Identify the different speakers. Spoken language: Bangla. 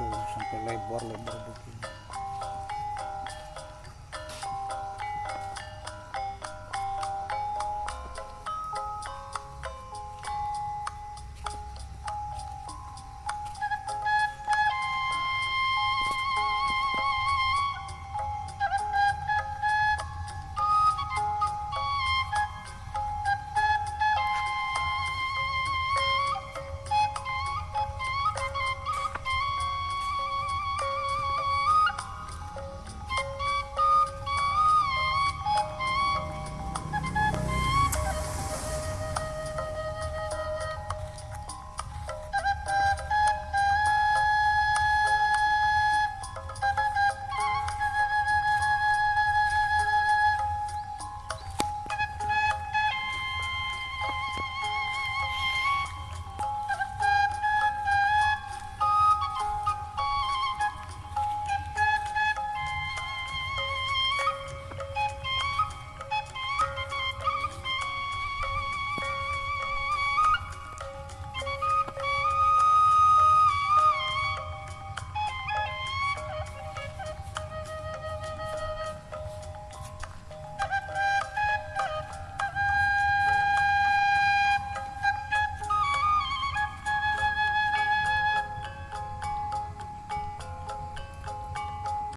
Speaker 1: Sampai lebar-lebar begini.